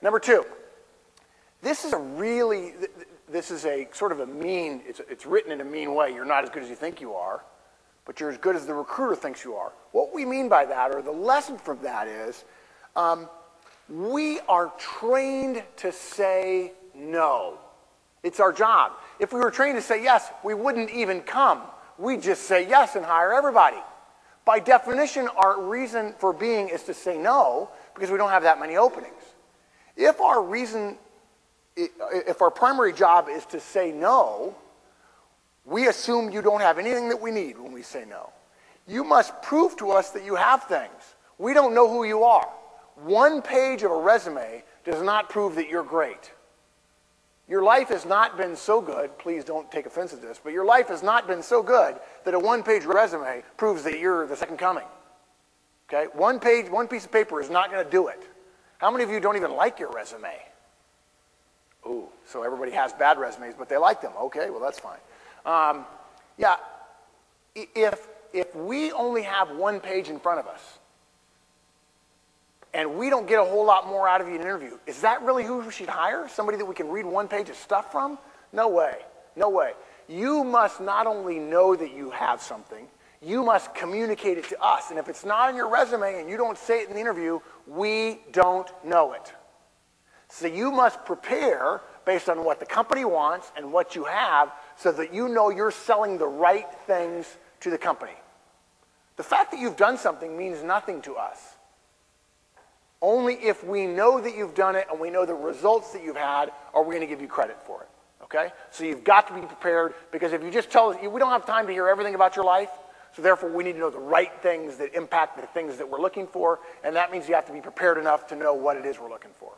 Number two, this is a really, this is a sort of a mean, it's, it's written in a mean way. You're not as good as you think you are, but you're as good as the recruiter thinks you are. What we mean by that, or the lesson from that is, um, we are trained to say no. It's our job. If we were trained to say yes, we wouldn't even come. We just say yes and hire everybody. By definition, our reason for being is to say no because we don't have that many openings. If our reason, if our primary job is to say no, we assume you don't have anything that we need when we say no. You must prove to us that you have things. We don't know who you are. One page of a resume does not prove that you're great. Your life has not been so good, please don't take offense at this, but your life has not been so good that a one page resume proves that you're the second coming. Okay? One page, one piece of paper is not going to do it. How many of you don't even like your resume? Ooh, so everybody has bad resumes, but they like them. Okay, well, that's fine. Um, yeah, if, if we only have one page in front of us, and we don't get a whole lot more out of you in an interview, is that really who we should hire? Somebody that we can read one page of stuff from? No way. No way. You must not only know that you have something, you must communicate it to us. And if it's not in your resume and you don't say it in the interview, we don't know it. So you must prepare based on what the company wants and what you have so that you know you're selling the right things to the company. The fact that you've done something means nothing to us. Only if we know that you've done it and we know the results that you've had are we going to give you credit for it. Okay? So you've got to be prepared because if you just tell us, we don't have time to hear everything about your life, so therefore we need to know the right things that impact the things that we're looking for, and that means you have to be prepared enough to know what it is we're looking for.